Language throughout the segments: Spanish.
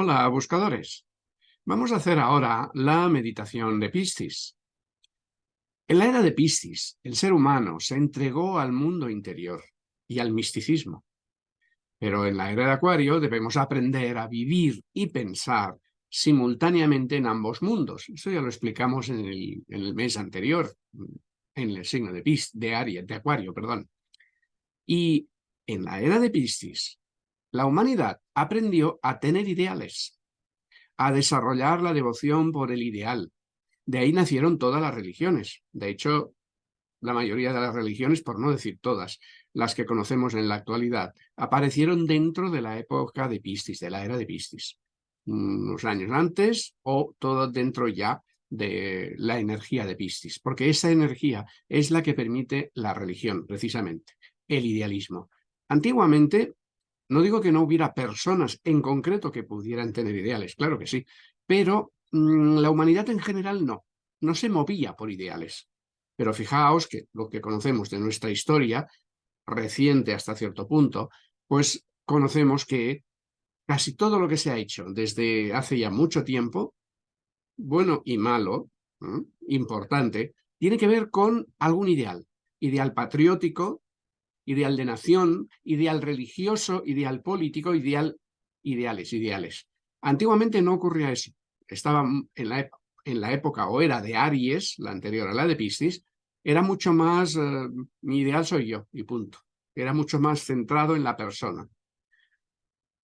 Hola, buscadores. Vamos a hacer ahora la meditación de Piscis. En la era de Piscis, el ser humano se entregó al mundo interior y al misticismo. Pero en la era de Acuario debemos aprender a vivir y pensar simultáneamente en ambos mundos. Eso ya lo explicamos en el, mes anterior, en el signo de, Piscis, de Aries, de Acuario, perdón. Y en la era de Piscis, la humanidad aprendió a tener ideales, a desarrollar la devoción por el ideal. De ahí nacieron todas las religiones. De hecho, la mayoría de las religiones, por no decir todas, las que conocemos en la actualidad, aparecieron dentro de la época de Piscis, de la era de Piscis. Unos años antes o todo dentro ya de la energía de Piscis, porque esa energía es la que permite la religión, precisamente, el idealismo. Antiguamente no digo que no hubiera personas en concreto que pudieran tener ideales, claro que sí, pero mm, la humanidad en general no, no se movía por ideales. Pero fijaos que lo que conocemos de nuestra historia, reciente hasta cierto punto, pues conocemos que casi todo lo que se ha hecho desde hace ya mucho tiempo, bueno y malo, importante, tiene que ver con algún ideal, ideal patriótico, ideal de nación, ideal religioso, ideal político, ideal, ideales, ideales. Antiguamente no ocurría eso. Estaba en la, época o era de Aries, la anterior a la de Piscis, era mucho más, eh, mi ideal soy yo, y punto. Era mucho más centrado en la persona.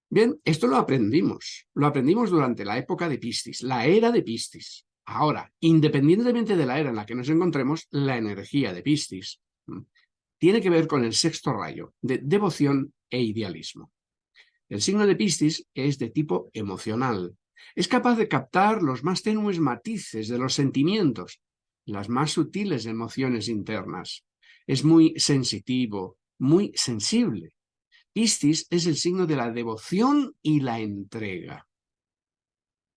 Bien, esto lo aprendimos. Lo aprendimos durante la época de Piscis, la era de Piscis. Ahora, independientemente de la era en la que nos encontremos, la energía de Piscis tiene que ver con el sexto rayo, de devoción e idealismo. El signo de Piscis es de tipo emocional. Es capaz de captar los más tenues matices de los sentimientos, las más sutiles emociones internas. Es muy sensitivo, muy sensible. Piscis es el signo de la devoción y la entrega.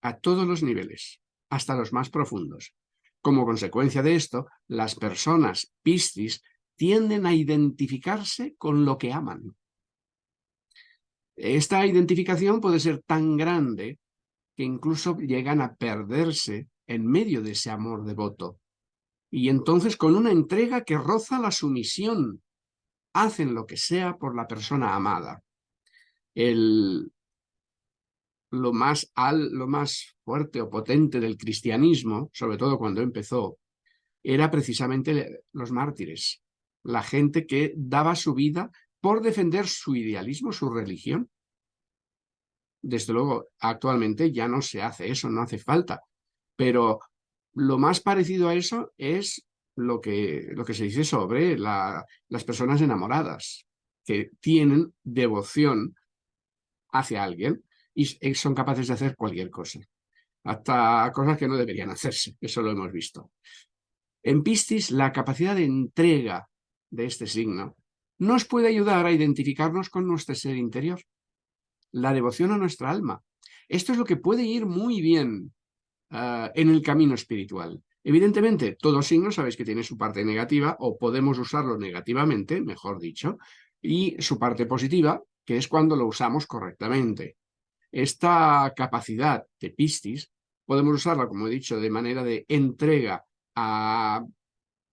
A todos los niveles, hasta los más profundos. Como consecuencia de esto, las personas Piscis tienden a identificarse con lo que aman. Esta identificación puede ser tan grande que incluso llegan a perderse en medio de ese amor devoto. Y entonces con una entrega que roza la sumisión, hacen lo que sea por la persona amada. El, lo, más al, lo más fuerte o potente del cristianismo, sobre todo cuando empezó, era precisamente los mártires la gente que daba su vida por defender su idealismo, su religión. Desde luego, actualmente ya no se hace eso, no hace falta. Pero lo más parecido a eso es lo que, lo que se dice sobre las personas enamoradas, que tienen devoción hacia alguien y son capaces de hacer cualquier cosa. Hasta cosas que no deberían hacerse, eso lo hemos visto. En Piscis, la capacidad de entrega de este signo nos puede ayudar a identificarnos con nuestro ser interior, la devoción a nuestra alma. Esto es lo que puede ir muy bien ah, en el camino espiritual. Evidentemente, todo signo sabéis que tiene su parte negativa, o podemos usarlo negativamente, mejor dicho, y su parte positiva, que es cuando lo usamos correctamente. Esta capacidad de Piscis podemos usarla, como he dicho, de manera de entrega a,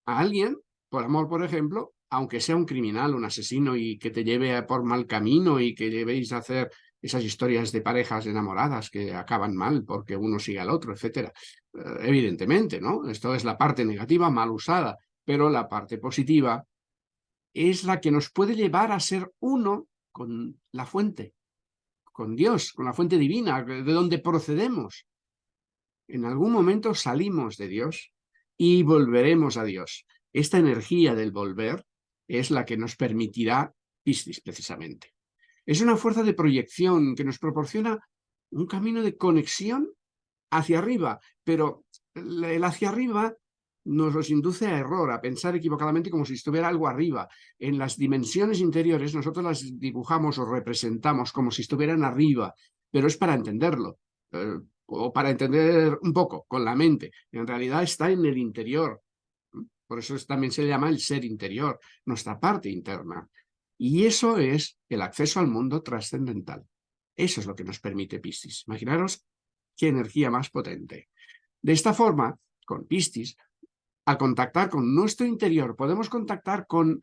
a alguien por amor, por ejemplo, aunque sea un criminal, un asesino y que te lleve por mal camino y que llevéis a hacer esas historias de parejas enamoradas que acaban mal porque uno sigue al otro, etcétera. Eh, evidentemente, ¿no? Esto es la parte negativa mal usada, pero la parte positiva es la que nos puede llevar a ser uno con la fuente, con Dios, con la fuente divina, de donde procedemos. En algún momento salimos de Dios y volveremos a Dios. Esta energía del volver es la que nos permitirá Piscis, precisamente. Es una fuerza de proyección que nos proporciona un camino de conexión hacia arriba, pero el hacia arriba nos los induce a error, a pensar equivocadamente como si estuviera algo arriba. En las dimensiones interiores nosotros las dibujamos o representamos como si estuvieran arriba, pero es para entenderlo, eh, o para entender un poco con la mente. En realidad está en el interior, por eso también se llama el ser interior, nuestra parte interna. Y eso es el acceso al mundo trascendental. Eso es lo que nos permite Piscis. Imaginaros qué energía más potente. De esta forma, con Piscis, al contactar con nuestro interior, podemos contactar con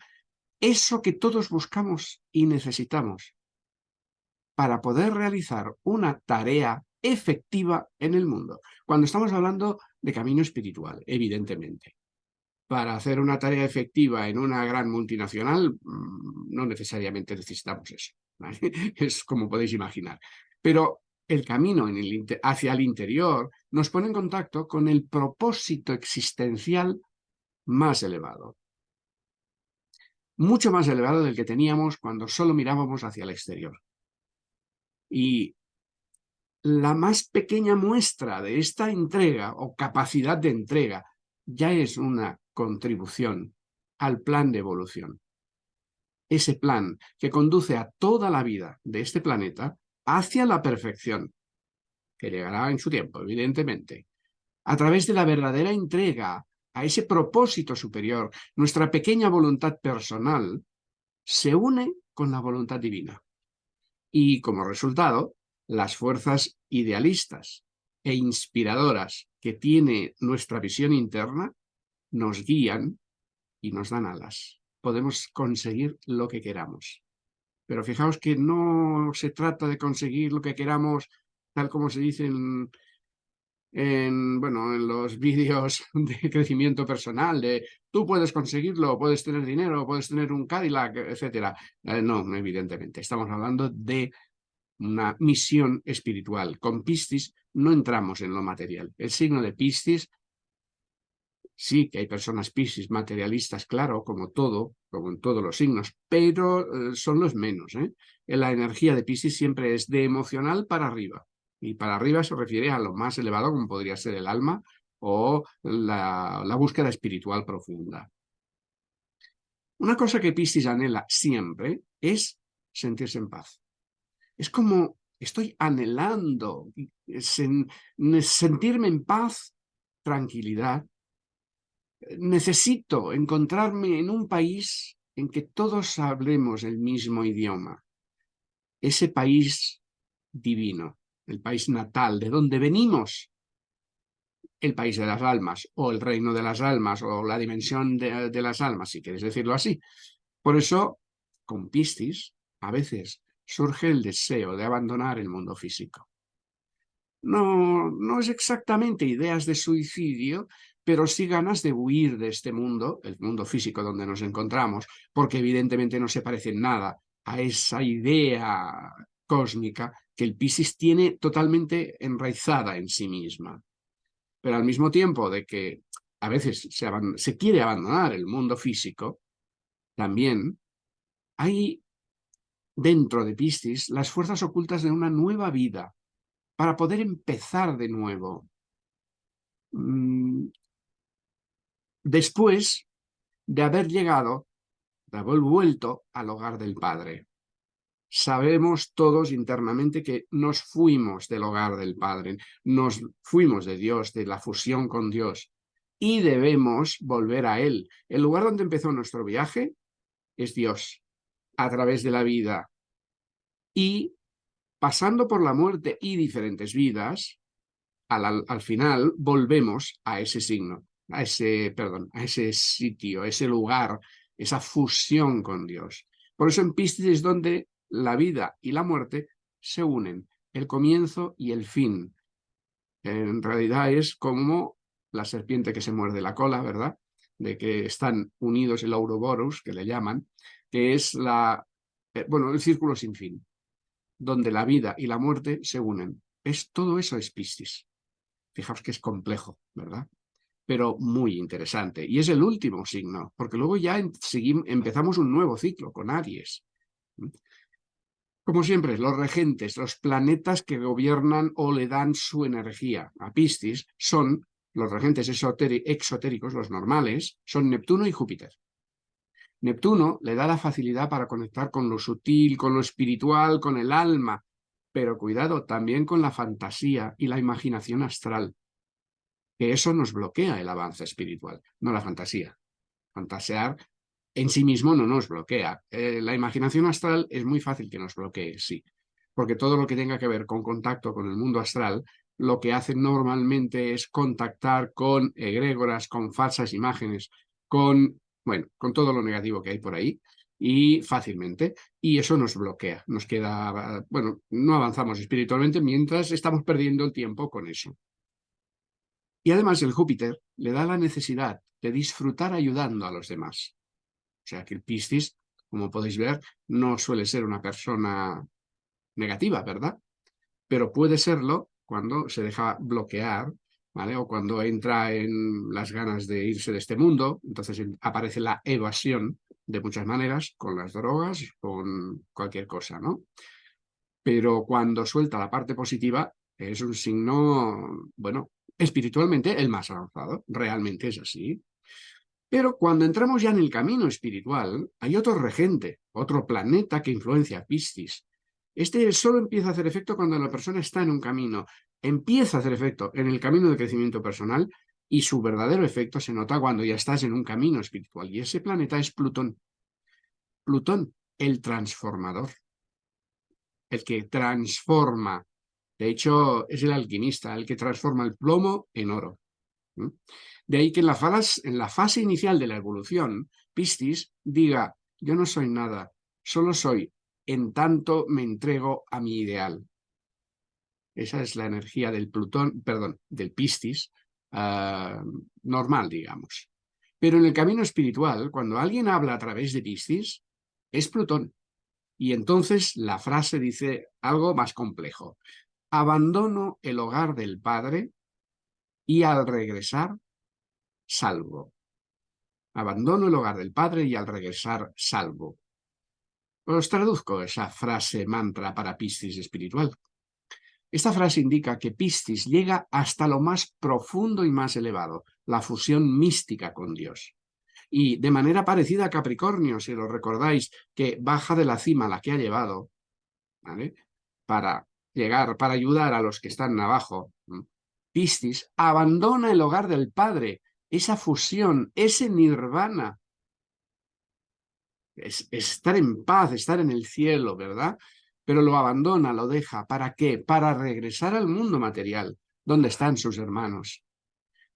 eso que todos buscamos y necesitamos para poder realizar una tarea efectiva en el mundo. Cuando estamos hablando de camino espiritual, evidentemente. Para hacer una tarea efectiva en una gran multinacional, mm, no necesariamente necesitamos eso. Es como podéis imaginar. Pero el camino hacia el interior nos pone en contacto con el propósito existencial más elevado. Mucho más elevado del que teníamos cuando solo mirábamos hacia el exterior. Y la más pequeña muestra de esta entrega o capacidad de entrega ya es una contribución al plan de evolución. Ese plan que conduce a toda la vida de este planeta hacia la perfección, que llegará en su tiempo, evidentemente, a través de la verdadera entrega a ese propósito superior, nuestra pequeña voluntad personal se une con la voluntad divina. Y como resultado, las fuerzas idealistas e inspiradoras que tiene nuestra visión interna nos guían y nos dan alas. Podemos conseguir lo que queramos. Pero fijaos que no se trata de conseguir lo que queramos, tal como se dice en, bueno, en los vídeos de crecimiento personal, de tú puedes conseguirlo, puedes tener dinero, puedes tener un Cadillac, etc. Eh, no, evidentemente. Estamos hablando de una misión espiritual. Con Piscis no entramos en lo material. El signo de Piscis, sí que hay personas Piscis materialistas, claro, como todo, como en todos los signos, pero eh, son los menos. ¿eh? La energía de Piscis siempre es de emocional para arriba. Y para arriba se refiere a lo más elevado, como podría ser el alma o la, búsqueda espiritual profunda. Una cosa que Piscis anhela siempre es sentirse en paz. Es como estoy anhelando sentirme en paz, tranquilidad. Necesito encontrarme en un país en que todos hablemos el mismo idioma. Ese país divino, el país natal, de donde venimos, el país de las almas, o el reino de las almas, o la dimensión de, las almas, si quieres decirlo así. Por eso, con Piscis, a veces surge el deseo de abandonar el mundo físico. No, no es exactamente ideas de suicidio, pero sí ganas de huir de este mundo, el mundo físico donde nos encontramos, porque evidentemente no se parece en nada a esa idea cósmica que el Piscis tiene totalmente enraizada en sí misma. Pero al mismo tiempo de que a veces se, se quiere abandonar el mundo físico, también hay dentro de Piscis las fuerzas ocultas de una nueva vida, para poder empezar de nuevo. Después de haber llegado, de haber vuelto al hogar del Padre. Sabemos todos internamente que nos fuimos del hogar del Padre, nos fuimos de Dios, de la fusión con Dios, y debemos volver a Él. El lugar donde empezó nuestro viaje es Dios, a través de la vida. Y pasando por la muerte y diferentes vidas, al, al, final volvemos a ese signo, a ese, perdón, a ese sitio, ese lugar, esa fusión con Dios. Por eso en Piscis es donde la vida y la muerte se unen, el comienzo y el fin. En realidad es como la serpiente que se muerde la cola, ¿verdad? De que están unidos el Ouroboros, que le llaman, que es la, eh, bueno, el círculo sin fin, donde la vida y la muerte se unen. Es, todo eso es Piscis. Fijaos que es complejo, ¿verdad? Pero muy interesante. Y es el último signo, porque luego ya empezamos un nuevo ciclo con Aries. Como siempre, los regentes, los planetas que gobiernan o le dan su energía a Piscis son los regentes exotéricos, los normales, son Neptuno y Júpiter. Neptuno le da la facilidad para conectar con lo sutil, con lo espiritual, con el alma, pero cuidado también con la fantasía y la imaginación astral, que eso nos bloquea el avance espiritual, no la fantasía. Fantasear en sí mismo no nos bloquea. Eh, la imaginación astral es muy fácil que nos bloquee, sí, porque todo lo que tenga que ver con contacto con el mundo astral, lo que hace normalmente es contactar con egrégoras, con falsas imágenes, con, bueno, con todo lo negativo que hay por ahí, y fácilmente, y eso nos bloquea, nos queda, bueno, no avanzamos espiritualmente mientras estamos perdiendo el tiempo con eso. Y además el Júpiter le da la necesidad de disfrutar ayudando a los demás. O sea que el Piscis, como podéis ver, no suele ser una persona negativa, ¿verdad? Pero puede serlo cuando se deja bloquear, ¿vale? O cuando entra en las ganas de irse de este mundo, entonces aparece la evasión de muchas maneras, con las drogas, con cualquier cosa, ¿no? Pero cuando suelta la parte positiva, es un signo, bueno, espiritualmente el más avanzado, realmente es así. Pero cuando entramos ya en el camino espiritual, hay otro regente, otro planeta que influencia a Piscis. Este solo empieza a hacer efecto cuando la persona está en un camino. Empieza a hacer efecto en el camino de crecimiento personal y su verdadero efecto se nota cuando ya estás en un camino espiritual. Y ese planeta es Plutón. Plutón, el transformador. El que transforma. De hecho, es el alquimista, el que transforma el plomo en oro. De ahí que en la, fase, en la fase inicial de la evolución, Piscis diga, yo no soy nada, solo soy en tanto me entrego a mi ideal. Esa es la energía del Plutón, perdón, del Piscis, ah, normal, digamos. Pero en el camino espiritual, cuando alguien habla a través de Piscis, es Plutón. Y entonces la frase dice algo más complejo. Abandono el hogar del Padre y al regresar salvo. Abandono el hogar del padre y al regresar salvo. Os traduzco esa frase mantra para Piscis espiritual. Esta frase indica que Piscis llega hasta lo más profundo y más elevado, la fusión mística con Dios. Y de manera parecida a Capricornio, si lo recordáis, que baja de la cima la que ha llevado, para llegar, para ayudar a los que están abajo, Piscis abandona el hogar del Padre esa fusión, ese nirvana. Es, estar en paz, estar en el cielo, ¿verdad? Pero lo abandona, lo deja. ¿Para qué? Para regresar al mundo material, donde están sus hermanos.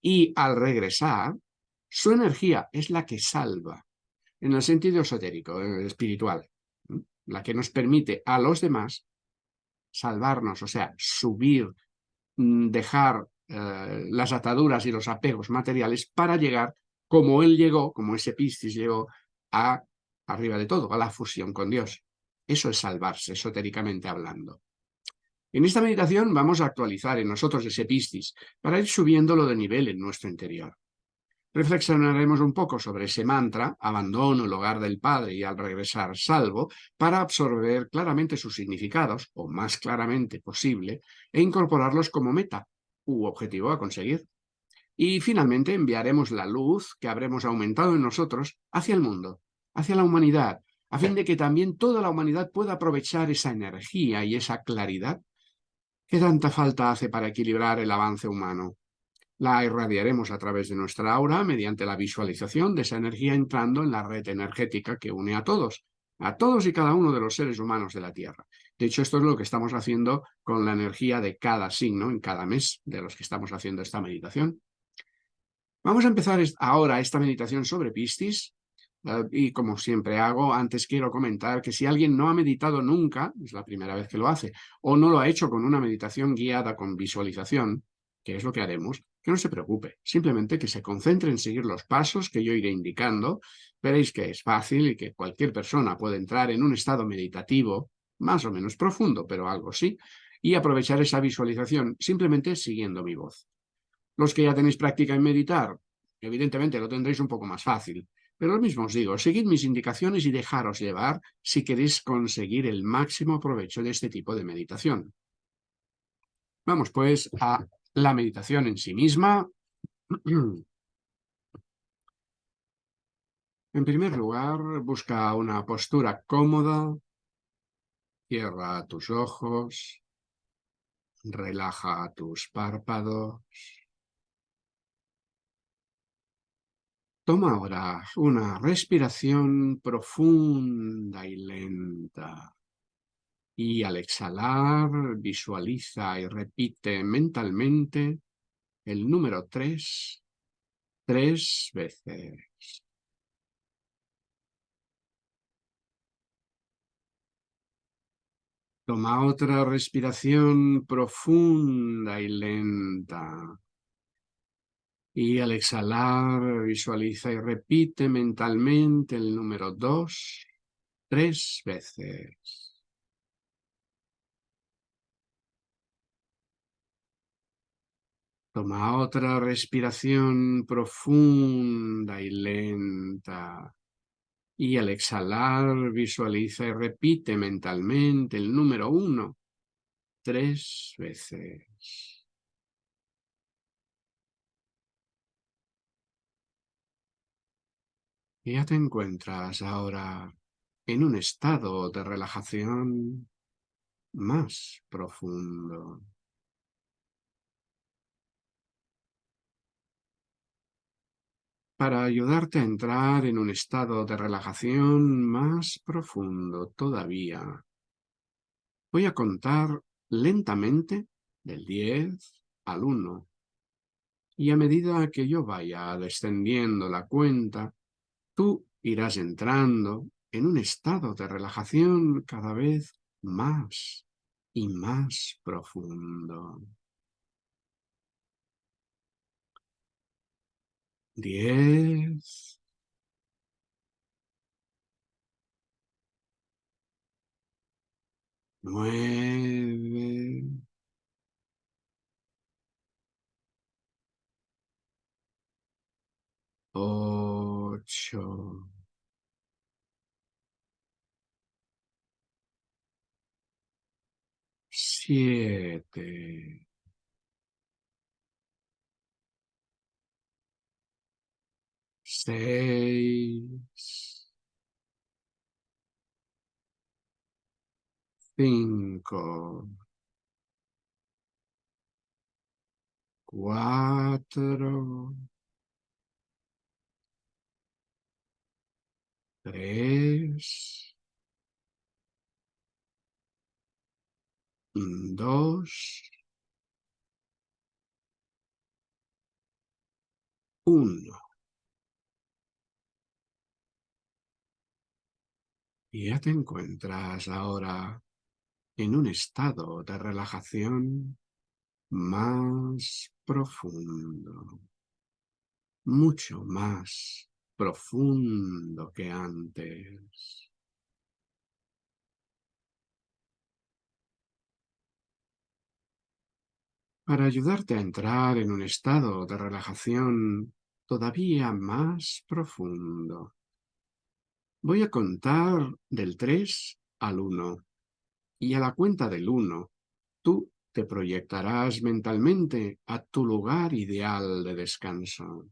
Y al regresar, su energía es la que salva, en el sentido esotérico, eh, espiritual, la que nos permite a los demás salvarnos, o sea, subir, mm, dejar eh, las ataduras y los apegos materiales para llegar, como él llegó, como ese Piscis llegó, a arriba de todo, a la fusión con Dios. Eso es salvarse, esotéricamente hablando. En esta meditación vamos a actualizar en nosotros ese Piscis para ir subiéndolo de nivel en nuestro interior. Reflexionaremos un poco sobre ese mantra, abandono el hogar del Padre y al regresar salvo, para absorber claramente sus significados, o más claramente posible, e incorporarlos como meta, u objetivo a conseguir. Y finalmente enviaremos la luz que habremos aumentado en nosotros hacia el mundo, hacia la humanidad, a fin de que también toda la humanidad pueda aprovechar esa energía y esa claridad que tanta falta hace para equilibrar el avance humano. La irradiaremos a través de nuestra aura mediante la visualización de esa energía entrando en la red energética que une a todos, a todos y cada uno de los seres humanos de la Tierra. De hecho, esto es lo que estamos haciendo con la energía de cada signo en cada mes de los que estamos haciendo esta meditación. Vamos a empezar ahora esta meditación sobre Piscis, eh, y como siempre hago, antes quiero comentar que si alguien no ha meditado nunca, es la primera vez que lo hace, o no lo ha hecho con una meditación guiada con visualización, que es lo que haremos, que no se preocupe, simplemente que se concentre en seguir los pasos que yo iré indicando, veréis que es fácil y que cualquier persona puede entrar en un estado meditativo más o menos profundo, pero algo sí, y aprovechar esa visualización simplemente siguiendo mi voz. Los que ya tenéis práctica en meditar, evidentemente lo tendréis un poco más fácil, pero lo mismo os digo, seguid mis indicaciones y dejaros llevar si queréis conseguir el máximo provecho de este tipo de meditación. Vamos pues a la meditación en sí misma. En primer lugar, busca una postura cómoda, Cierra tus ojos, relaja tus párpados. Toma ahora una respiración profunda y lenta. Y al exhalar, visualiza y repite mentalmente el número 3 tres veces. Toma otra respiración profunda y lenta. Y al exhalar, visualiza y repite mentalmente el número dos tres veces. Toma otra respiración profunda y lenta. Y al exhalar, visualiza y repite mentalmente el número uno tres veces. Ya te encuentras ahora en un estado de relajación más profundo. Para ayudarte a entrar en un estado de relajación más profundo todavía. Voy a contar lentamente del 10 al 1 y a medida que yo vaya descendiendo la cuenta, tú irás entrando en un estado de relajación cada vez más y más profundo. Diez, nueve, ocho, siete, seis, cinco, cuatro, tres, dos, uno. Y ya te encuentras ahora en un estado de relajación más profundo, mucho más profundo que antes. Para ayudarte a entrar en un estado de relajación todavía más profundo, Voy a contar del 3 al 1 y a la cuenta del 1 tú te proyectarás mentalmente a tu lugar ideal de descanso.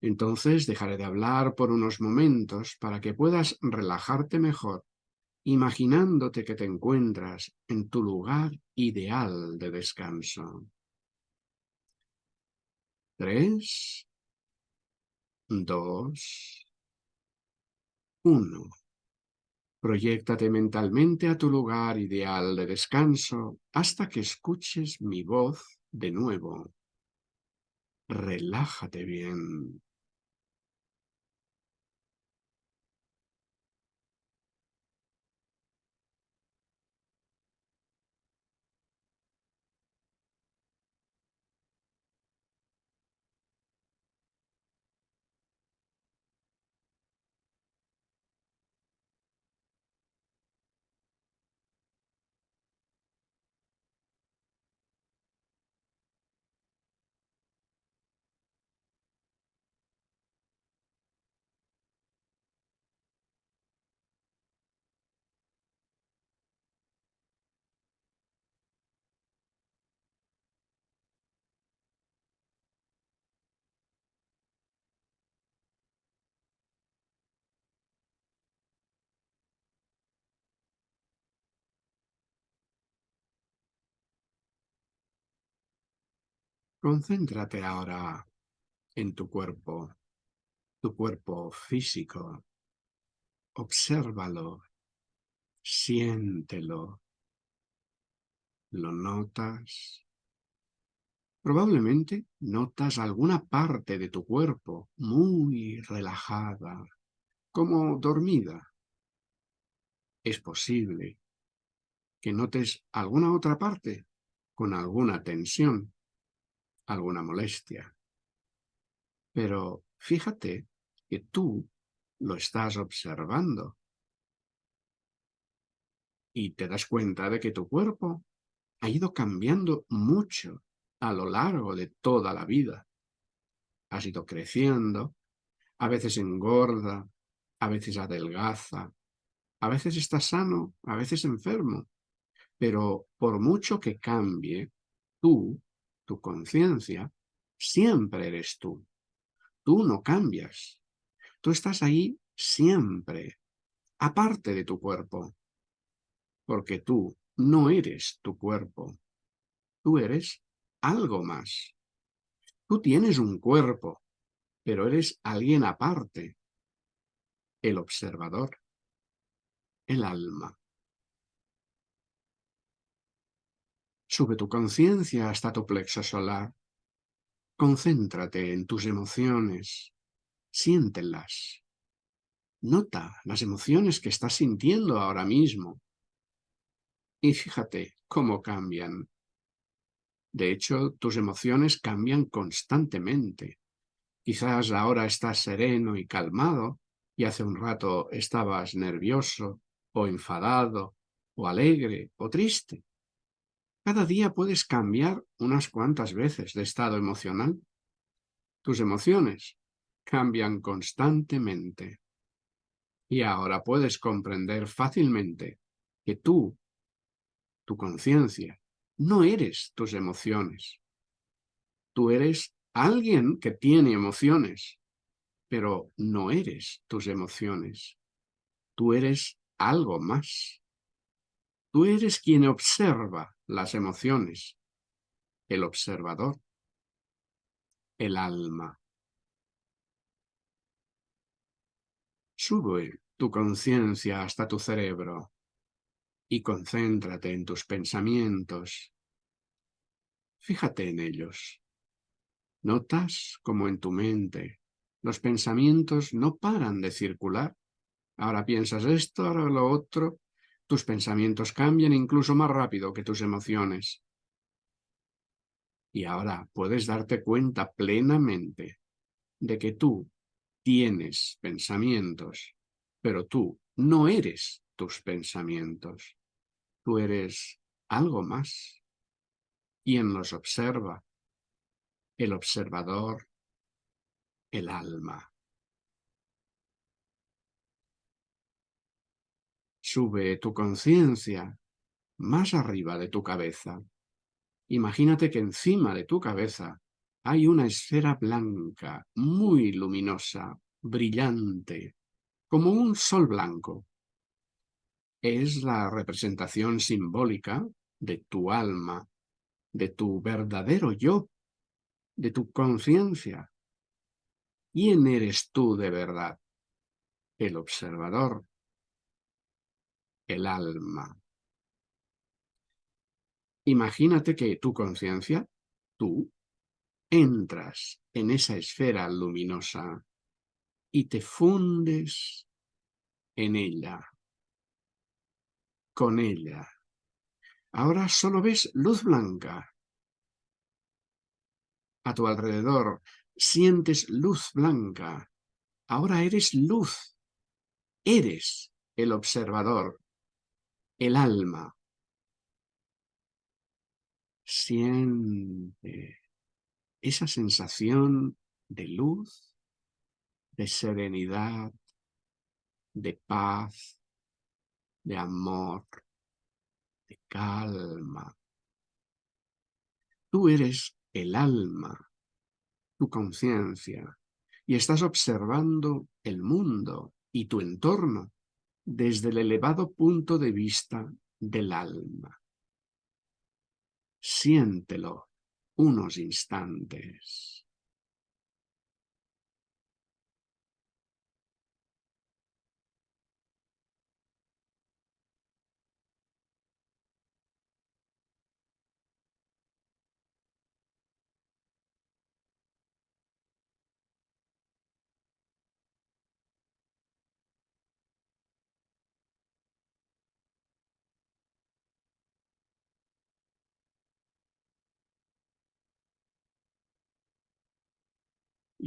Entonces dejaré de hablar por unos momentos para que puedas relajarte mejor, imaginándote que te encuentras en tu lugar ideal de descanso. Tres, dos, 1. Proyéctate mentalmente a tu lugar ideal de descanso hasta que escuches mi voz de nuevo. Relájate bien. Concéntrate ahora en tu cuerpo, tu cuerpo físico. Obsérvalo Siéntelo. ¿Lo notas? Probablemente notas alguna parte de tu cuerpo muy relajada, como dormida. Es posible que notes alguna otra parte con alguna tensión, alguna molestia. Pero fíjate que tú lo estás observando y te das cuenta de que tu cuerpo ha ido cambiando mucho a lo largo de toda la vida. Has ido creciendo, a veces engorda, a veces adelgaza, a veces está sano, a veces enfermo. Pero por mucho que cambie, tú, tu conciencia, siempre eres tú. Tú no cambias. Tú estás ahí siempre, aparte de tu cuerpo. Porque tú no eres tu cuerpo. Tú eres algo más. Tú tienes un cuerpo, pero eres alguien aparte. El observador. El alma. Sube tu conciencia hasta tu plexo solar. Concéntrate en tus emociones. Siéntelas. Nota las emociones que estás sintiendo ahora mismo. Y fíjate cómo cambian. De hecho, tus emociones cambian constantemente. Quizás ahora estás sereno y calmado, y hace un rato estabas nervioso, o enfadado, o alegre, o triste. Cada día puedes cambiar unas cuantas veces de estado emocional. Tus emociones cambian constantemente. Y ahora puedes comprender fácilmente que tú, tu conciencia, no eres tus emociones. Tú eres alguien que tiene emociones, pero no eres tus emociones. Tú eres algo más. Tú eres quien observa las emociones, el observador, el alma. Sube tu conciencia hasta tu cerebro y concéntrate en tus pensamientos. Fíjate en ellos. Notas como en tu mente los pensamientos no paran de circular. Ahora piensas esto, ahora lo otro, tus pensamientos cambian incluso más rápido que tus emociones. Y ahora puedes darte cuenta plenamente de que tú tienes pensamientos, pero tú no eres tus pensamientos. Tú eres algo más. Quien los observa, el observador, el alma. Sube tu conciencia más arriba de tu cabeza. Imagínate que encima de tu cabeza hay una esfera blanca, muy luminosa, brillante, como un sol blanco. Es la representación simbólica de tu alma, de tu verdadero yo, de tu conciencia. ¿Quién eres tú de verdad? El observador, el alma. Imagínate que tu conciencia, tú, entras en esa esfera luminosa y te fundes en ella, con ella. Ahora solo ves luz blanca. A tu alrededor sientes luz blanca. Ahora eres luz. Eres el observador el alma. Siente esa sensación de luz, de serenidad, de paz, de amor, de calma. Tú eres el alma, tu conciencia, y estás observando el mundo y tu entorno desde el elevado punto de vista del alma. Siéntelo unos instantes.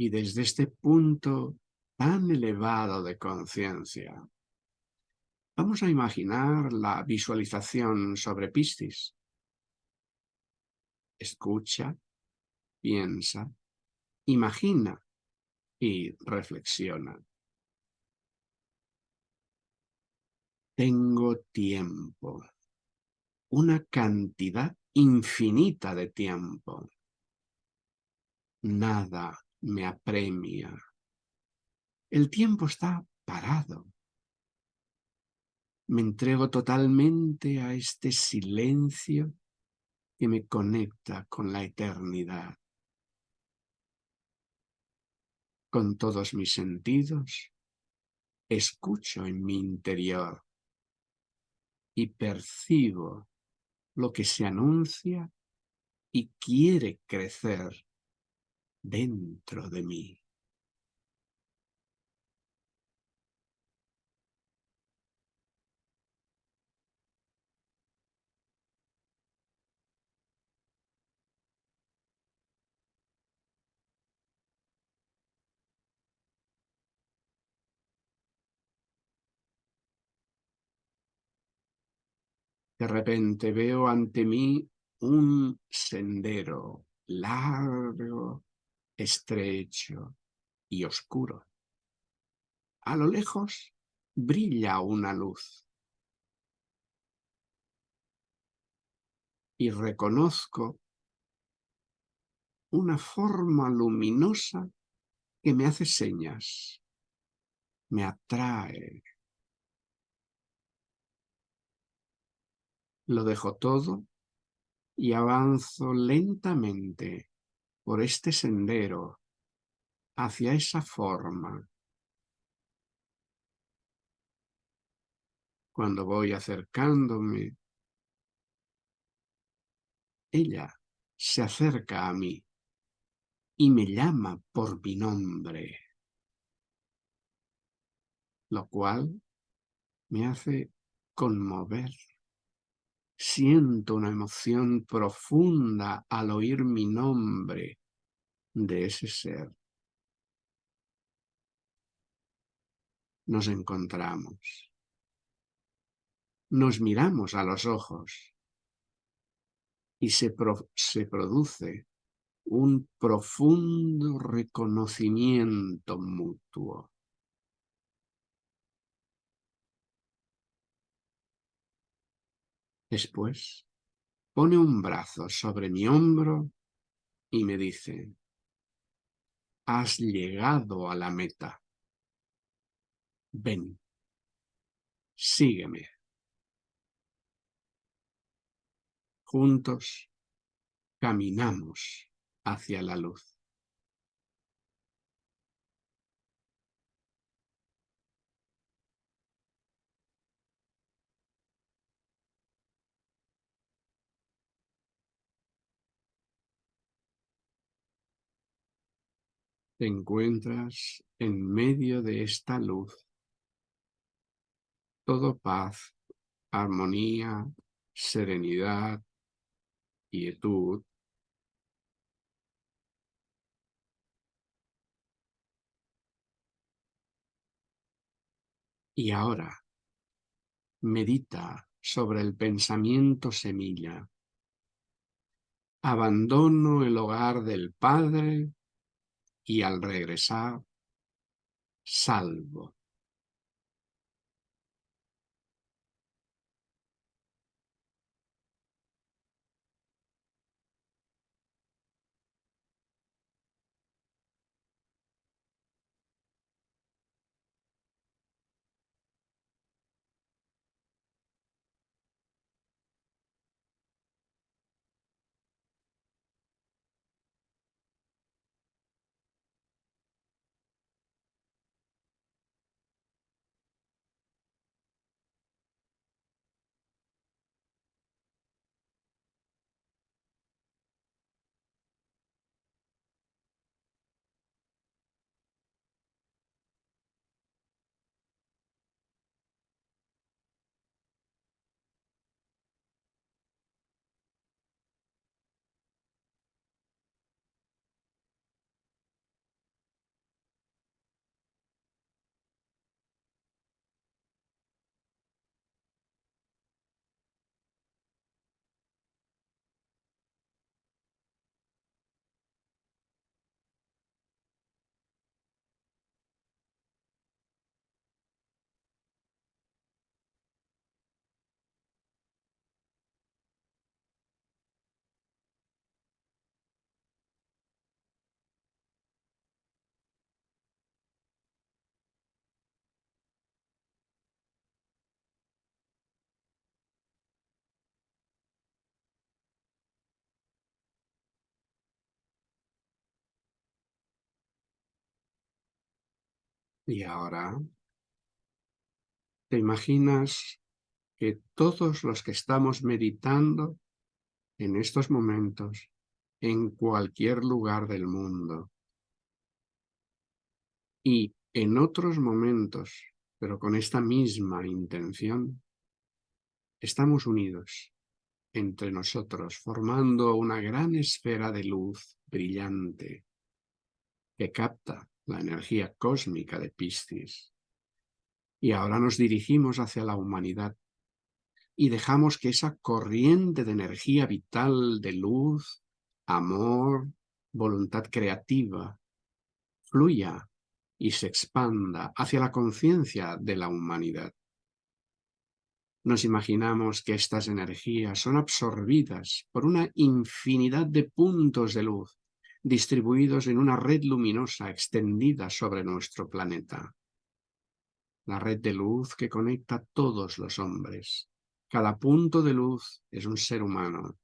Y desde este punto tan elevado de conciencia, vamos a imaginar la visualización sobre Piscis. Escucha, piensa, imagina y reflexiona. Tengo tiempo, una cantidad infinita de tiempo. Nada me apremia. El tiempo está parado. Me entrego totalmente a este silencio que me conecta con la eternidad. Con todos mis sentidos, escucho en mi interior y percibo lo que se anuncia y quiere crecer dentro de mí. De repente veo ante mí un sendero largo, estrecho y oscuro. A lo lejos brilla una luz. Y reconozco una forma luminosa que me hace señas, me atrae, Lo dejo todo y avanzo lentamente por este sendero hacia esa forma. Cuando voy acercándome, ella se acerca a mí y me llama por mi nombre, lo cual me hace conmover. Siento una emoción profunda al oír mi nombre de ese ser. Nos encontramos. Nos miramos a los ojos y se, se produce un profundo reconocimiento mutuo. Después pone un brazo sobre mi hombro y me dice, has llegado a la meta. Ven, sígueme. Juntos caminamos hacia la luz. Te encuentras en medio de esta luz. Todo paz, armonía, serenidad, quietud. Y ahora, medita sobre el pensamiento semilla. Abandono el hogar del Padre y al regresar, salvo. Y ahora te imaginas que todos los que estamos meditando en estos momentos, en cualquier lugar del mundo, y en otros momentos, pero con esta misma intención, estamos unidos entre nosotros, formando una gran esfera de luz brillante que capta la energía cósmica de Piscis. Y ahora nos dirigimos hacia la humanidad y dejamos que esa corriente de energía vital, de luz, amor, voluntad creativa, fluya y se expanda hacia la conciencia de la humanidad. Nos imaginamos que estas energías son absorbidas por una infinidad de puntos de luz distribuidos en una red luminosa extendida sobre nuestro planeta. La red de luz que conecta a todos los hombres. Cada punto de luz es un ser humano.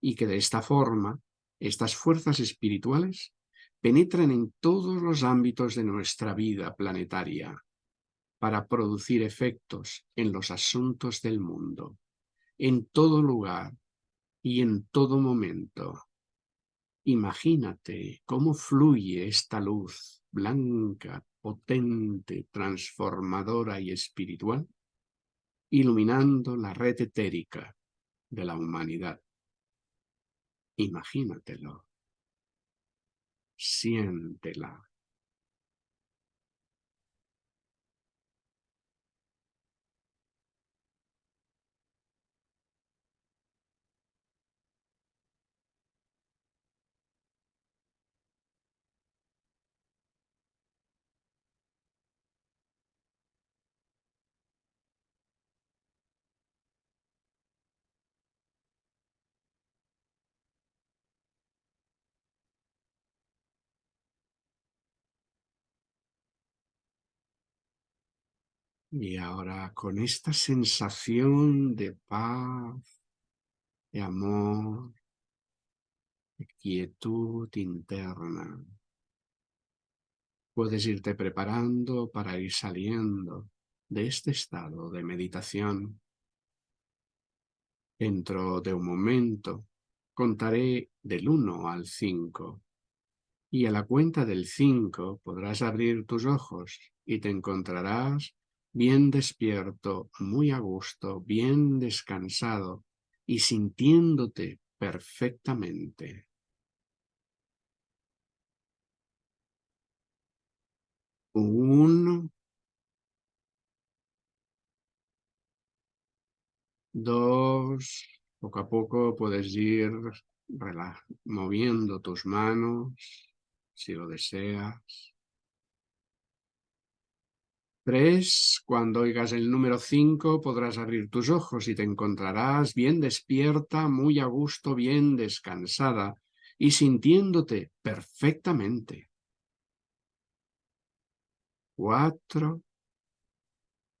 Y que de esta forma, estas fuerzas espirituales penetran en todos los ámbitos de nuestra vida planetaria para producir efectos en los asuntos del mundo, en todo lugar y en todo momento. Imagínate cómo fluye esta luz blanca, potente, transformadora y espiritual, iluminando la red etérica de la humanidad. Imagínatelo. Siéntela. Y ahora con esta sensación de paz, de amor, de quietud interna, puedes irte preparando para ir saliendo de este estado de meditación. Dentro de un momento contaré del 1 al 5 y a la cuenta del 5 podrás abrir tus ojos y te encontrarás bien despierto, muy a gusto, bien descansado y sintiéndote perfectamente. Uno. Dos. Poco a poco puedes ir moviendo tus manos, si lo deseas. Tres, cuando oigas el número cinco podrás abrir tus ojos y te encontrarás bien despierta, muy a gusto, bien descansada y sintiéndote perfectamente. Cuatro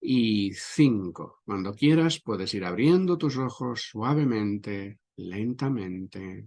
y cinco. Cuando quieras puedes ir abriendo tus ojos suavemente, lentamente.